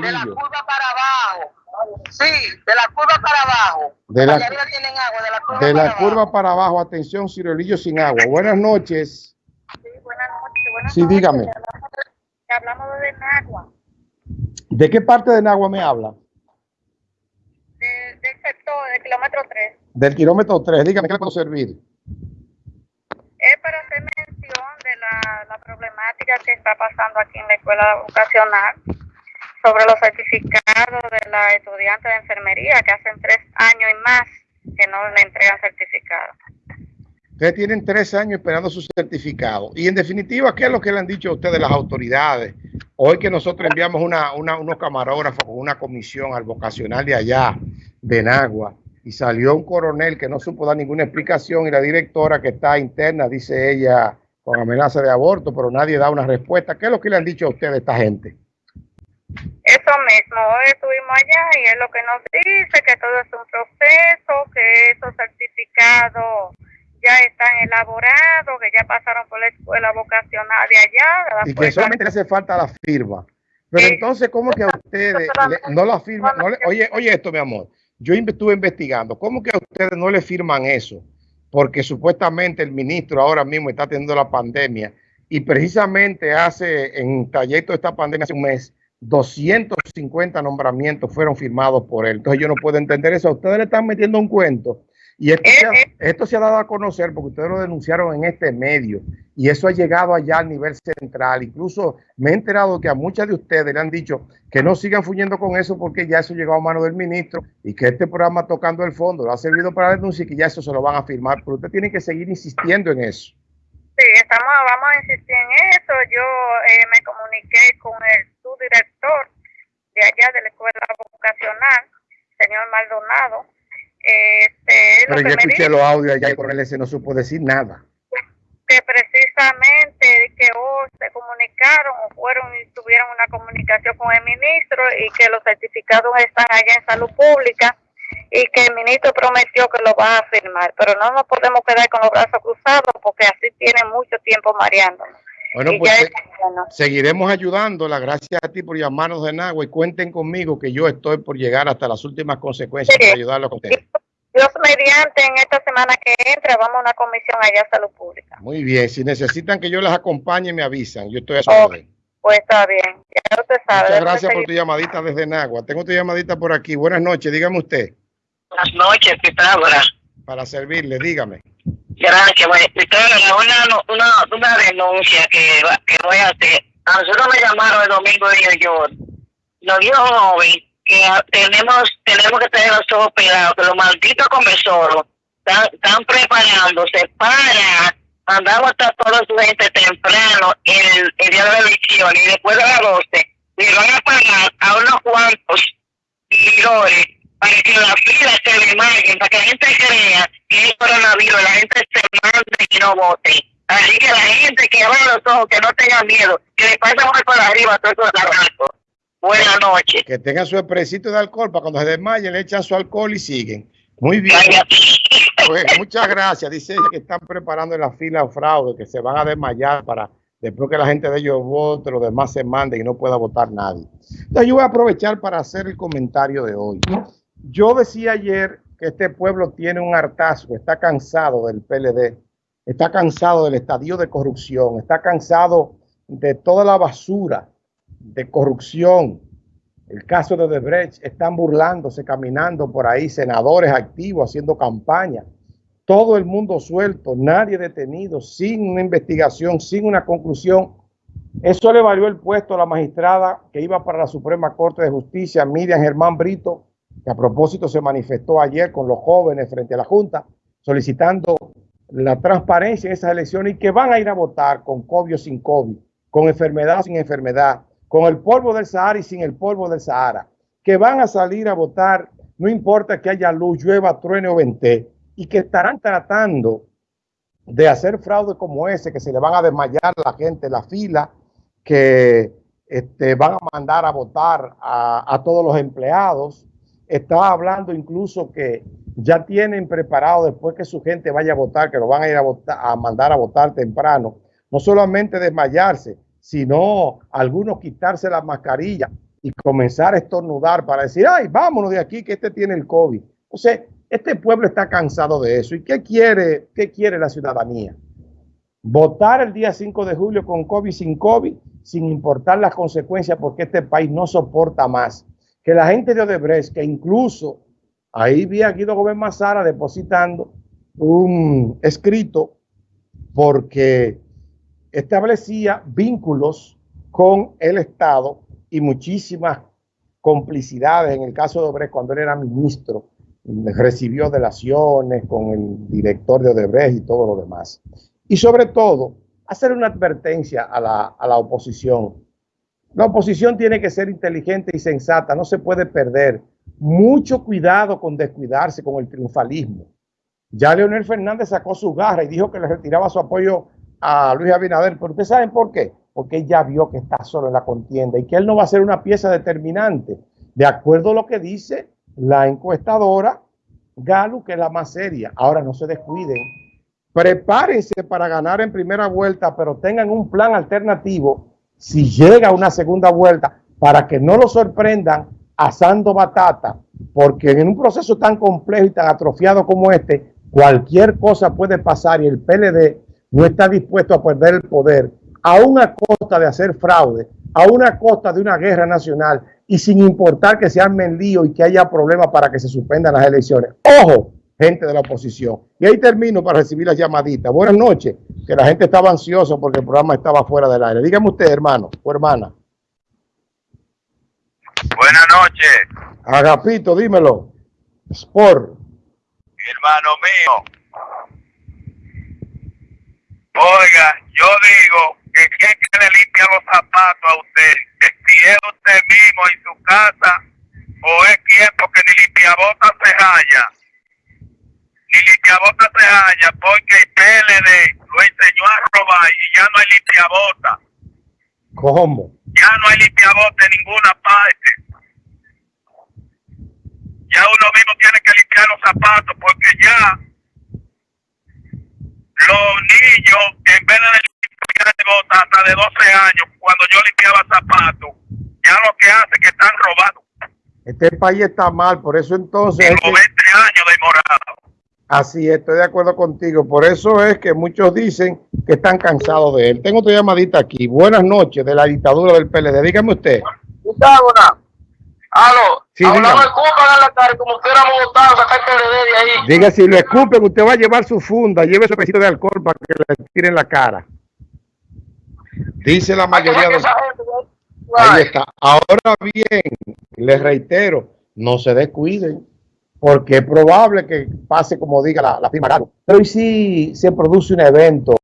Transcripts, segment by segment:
De la curva para abajo. Sí, de la curva para abajo. De la, tienen agua, de la curva de para la curva abajo. para abajo, atención, Cirolillo sin agua. Buenas noches. Sí, buenas noches. Buenas Sí, noches. dígame. Te hablamos de- te hablamos de Nagua, ¿De qué parte de Nagua me habla? de, del sector, del kilómetro 3. Del kilómetro 3. Dígame, ¿qué le puedo servir? Es para hacer mención de la, la problemática que está pasando aquí en la escuela vocacional sobre los certificados de la estudiante de enfermería que hacen tres años y más que no le entregan certificado. Ustedes tienen tres años esperando su certificado. Y en definitiva, ¿qué es lo que le han dicho a ustedes las autoridades? Hoy que nosotros enviamos una, una- unos camarógrafos con una comisión al vocacional de allá, de Nagua, y salió un coronel que no supo dar ninguna explicación y la directora que está interna, dice ella, con amenaza de aborto, pero nadie da una respuesta. ¿Qué es lo que le han dicho a ustedes esta gente? Eso mismo, hoy estuvimos allá y es lo que nos dice que todo es un proceso, que esos certificados ya están elaborados, que ya pasaron por la escuela vocacional de allá. y que después- solamente le hace falta la firma. Pero Sí. entonces, ¿cómo que a ustedes le- no la firman? No le- oye, oye esto, mi amor. Yo estuve investigando. ¿Cómo que a ustedes no le firman eso? Porque supuestamente el ministro ahora mismo está teniendo la pandemia y precisamente hace, en trayecto de esta pandemia, hace un mes, 250 nombramientos fueron firmados por él. Entonces yo no puedo entender eso. Ustedes le están metiendo un cuento. Y esto, se ha, esto se ha dado a conocer porque ustedes lo denunciaron en este medio y eso ha llegado allá al nivel central. Incluso me he enterado que a muchas de ustedes le han dicho que no sigan fuyendo con eso porque ya eso llegó a mano del ministro y que este programa tocando el fondo lo ha servido para la denuncia y que ya eso se lo van a firmar. Pero usted tiene que seguir insistiendo en eso. Sí, estamos, vamos a insistir en eso. Yo eh, me comuniqué con el subdirector de allá de la escuela vocacional, señor Maldonado. Este, Pero yo escuché los audios allá y con él ese no supo decir nada. que precisamente que o se comunicaron o fueron y tuvieron una comunicación con el ministro y que los certificados están allá en salud pública y que el ministro prometió que lo va a firmar, pero no nos podemos quedar con los brazos cruzados porque así tiene mucho tiempo mareándonos. Bueno, y pues se- bueno. seguiremos ayudándola. Gracias a ti por llamarnos de Nagua y cuenten conmigo que yo estoy por llegar hasta las últimas consecuencias Sí. para ayudarlo con ustedes. Dios mediante, en esta semana que entra, vamos a una comisión allá a salud pública. Muy bien, si necesitan que yo les acompañe, me avisan. Yo estoy a su Ok. orden. Pues está bien, ya usted sabe. Muchas gracias por tu llamadita desde Nagua. Tengo tu llamadita por aquí. Buenas noches, dígame usted. Buenas noches, Pitágoras. Para servirle, dígame. Gracias, bueno, Pitágoras, una, una, una denuncia que, va- que voy a hacer. A nosotros me llamaron el domingo de New York. Nos dijo joven que tenemos tenemos que tener los ojos pegados, que los malditos conversores están, están preparándose para mandar a toda su gente temprano el, el día de la elección y después de las 12 le van a pagar a unos cuantos seguidores para que la fila se desmayen, para que la gente crea que es coronavirus, la gente se mande y no vote. Así que la gente que abra los ojos, que no tenga miedo, que le pase muy por arriba todos esos lagartos. Buenas noches. Que tengan su expresito de alcohol para cuando se desmayen, le echan su alcohol y siguen. Muy bien. Pues, muchas gracias. Dice ella que están preparando en la fila fraude, que se van a desmayar para después que la gente de ellos vote, los demás se manden y no pueda votar nadie. Entonces yo voy a aprovechar para hacer el comentario de hoy. Yo decía ayer que este pueblo tiene un hartazgo, está cansado del PLD, está cansado del estadio de corrupción, está cansado de toda la basura de corrupción. El caso de Debrecht, están burlándose, caminando por ahí, senadores activos haciendo campaña, todo el mundo suelto, nadie detenido, sin una investigación, sin una conclusión. Eso le valió el puesto a la magistrada que iba para la Suprema Corte de Justicia, Miriam Germán Brito, que a propósito se manifestó ayer con los jóvenes frente a la Junta, solicitando la transparencia en esas elecciones y que van a ir a votar con COVID o sin COVID, con enfermedad o sin enfermedad, con el polvo del Sahara y sin el polvo del Sahara, que van a salir a votar, no importa que haya luz, llueva, truene o vente, y que estarán tratando de hacer fraude como ese, que se le van a desmayar la gente en la fila, que este, van a mandar a votar a, a todos los empleados. Estaba hablando incluso que ya tienen preparado después que su gente vaya a votar, que lo van a ir a, votar, a mandar a votar temprano, no solamente desmayarse, sino algunos quitarse la mascarilla y comenzar a estornudar para decir, ay, vámonos de aquí que este tiene el COVID. O sea, este pueblo está cansado de eso. ¿Y qué quiere, qué quiere la ciudadanía? Votar el día 5 de julio con COVID, sin COVID, sin importar las consecuencias, porque este país no soporta más. Que la gente de Odebrecht, que incluso ahí vi a Guido Gómez Mazara depositando un escrito porque establecía vínculos con el Estado y muchísimas complicidades. En el caso de Odebrecht, cuando él era ministro, recibió delaciones con el director de Odebrecht y todo lo demás. Y sobre todo, hacer una advertencia a la, a la oposición. La oposición tiene que ser inteligente y sensata, no se puede perder. Mucho cuidado con descuidarse con el triunfalismo. Ya Leonel Fernández sacó su garra y dijo que le retiraba su apoyo a Luis Abinader, pero ustedes saben por qué, porque él ya vio que está solo en la contienda y que él no va a ser una pieza determinante, de acuerdo a lo que dice la encuestadora Galo, que es la más seria. Ahora no se descuiden, prepárense para ganar en primera vuelta, pero tengan un plan alternativo si llega una segunda vuelta para que no lo sorprendan asando batata, porque en un proceso tan complejo y tan atrofiado como este, cualquier cosa puede pasar y el PLD no está dispuesto a perder el poder a una costa de hacer fraude, a una costa de una guerra nacional y sin importar que se armen lío y que haya problemas para que se suspendan las elecciones. ¡Ojo! Gente de la oposición. Y ahí termino para recibir las llamaditas. Buenas noches, que la gente estaba ansioso porque el programa estaba fuera del aire. Dígame usted, hermano o hermana. Buenas noches. Agapito, dímelo. Sport. Hermano mío. Oiga, yo digo que quien que le limpia los zapatos a usted, que si es usted mismo en su casa o es quien porque ni limpiabota se halla. Ni limpiabota se halla porque el PLD lo enseñó a robar y ya no hay limpiabota. ¿Cómo? Ya no hay limpiabota en ninguna parte. Ya uno mismo tiene que limpiar los zapatos porque ya los niños, en vez de limpiar botas hasta de 12 años, cuando yo limpiaba zapatos, ya lo que hace es que están robando. Este país está mal, por eso entonces... Tengo 20 años de morado. Así, estoy de acuerdo contigo. Por eso es que muchos dicen que están cansados de él. Tengo otra llamadita aquí. Buenas noches de la dictadura del PLD. Dígame usted. Pitágoras. Aló. Sí, Hablaba dígame. el en la tarde como sacar el PLD de ahí. Diga, si lo escupen, usted va a llevar su funda, lleve su pesito de alcohol para que le tiren la cara. Dice la mayoría de... Gente, Ahí está. Ahora bien, les reitero, no se descuiden, porque es probable que pase como diga la, la firma Galo. Pero ¿y si se produce un evento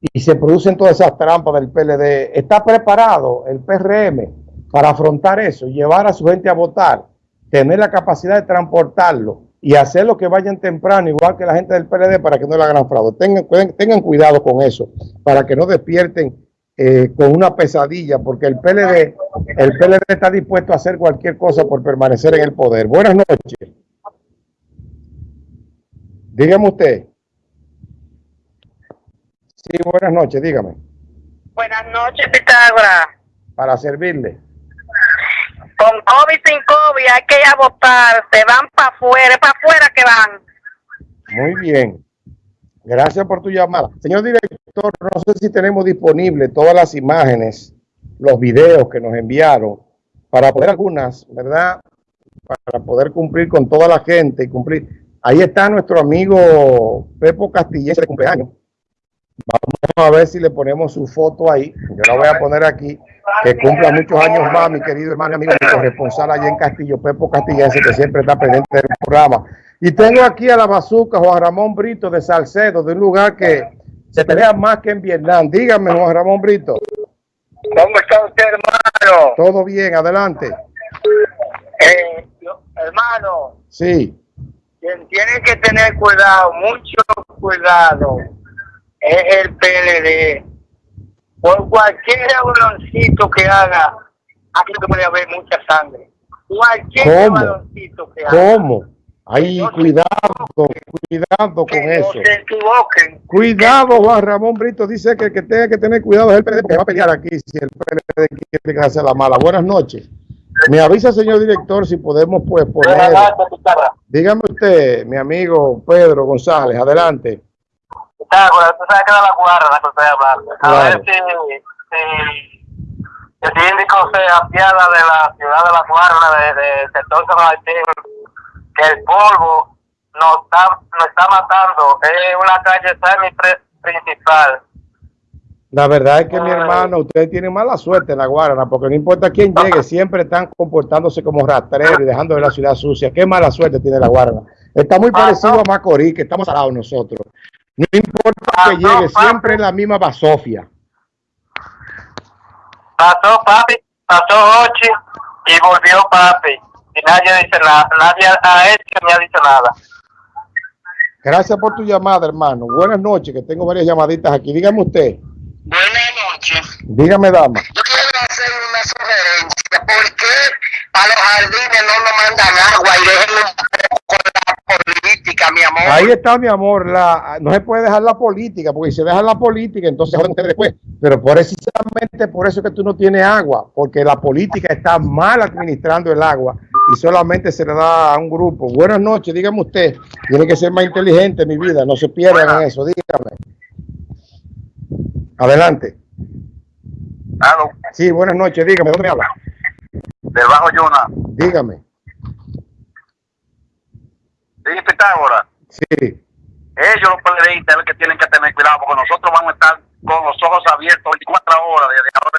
y se producen todas esas trampas del PLD? ¿Está preparado el PRM para afrontar eso, llevar a su gente a votar, tener la capacidad de transportarlo y hacer lo que vayan temprano, igual que la gente del PLD, para que no le hagan fraude? Tengan, tengan cuidado con eso, para que no despierten eh, con una pesadilla, porque el PLD, el PLD está dispuesto a hacer cualquier cosa por permanecer en el poder. Buenas noches. Dígame usted. Sí, buenas noches, dígame, Buenas noches, Pitágoras. para servirle. Con COVID, sin COVID, hay que ir a votar. Se van para afuera, para afuera que van. Muy bien. Gracias por tu llamada. Señor director, no sé si tenemos disponible todas las imágenes, los videos que nos enviaron, para poder algunas, ¿verdad? Para poder cumplir con toda la gente y cumplir. Ahí está nuestro amigo Pepo Castillense de cumpleaños. Vamos a ver si le ponemos su foto ahí. Yo la voy a poner aquí. Que cumpla muchos años más, mi querido hermano y amigo, mi corresponsal allá en Castillo, Pepo Castillense, que siempre está pendiente del programa. Y tengo aquí a la bazuca Juan Ramón Brito de Salcedo, de un lugar que se pelea más que en Vietnam. Dígame, Juan Ramón Brito. ¿Cómo está usted, hermano? Todo bien, adelante. Eh, hermano, Sí, quien tiene que tener cuidado, mucho cuidado, es el PLD. Por cualquier baloncito que haga, aquí puede haber mucha sangre. Cualquier baloncito que haga. ¿cómo? Ay, cuidado, cuidado con no eso. se equivoquen. Cuidado, Juan Ramón Brito dice que el que tenga que tener cuidado es el PLD porque va a pelear aquí si el PLD quiere hacer la mala. Buenas noches. Me avisa, señor director, si podemos pues poner. Dígame usted, mi amigo Pedro González, adelante. Tú sabes que era la guarra la que estoy hablando. A Claro. ver si, si el síndico se apiada de la ciudad de la guarra, de, de sector San Martín, que el polvo nos está, nos está matando. Es una calle semi principal. La verdad es que mi hermano, ustedes tienen mala suerte en la Guarana, porque no importa quién llegue, siempre están comportándose como rastreros y dejando de la ciudad sucia. Qué mala suerte tiene la Guarana. Está muy parecido a Macorís, que estamos al lado nosotros. No importa que llegue, siempre es la misma basofia. Pasó papi, pasó Ochi y volvió papi. Y nadie dice nada, nadie ha hecho ni ha dicho nada. Gracias por tu llamada, hermano. Buenas noches, que tengo varias llamaditas aquí. Dígame usted. Buenas noches. Dígame, dama. Yo quiero hacer una sugerencia. ¿Por qué a los jardines no nos mandan agua y déjenlo un poco con la política, mi amor? Ahí está, mi amor. La, no se puede dejar la política, porque si se deja la política, entonces después. Pero precisamente por eso es que tú no tienes agua, porque la política está mal administrando el agua y solamente se le da a un grupo. Buenas noches, dígame usted. Tiene que ser más inteligente, mi vida. No se pierdan en eso. Dígame. Adelante. Sí, buenas noches. Dígame, ¿dónde me habla? del Bajo Yuna. Dígame. Sí, Pitágoras. Sí. Ellos, los periodistas, los que tienen que tener cuidado, porque nosotros vamos a estar con los ojos abiertos 24 horas desde ahora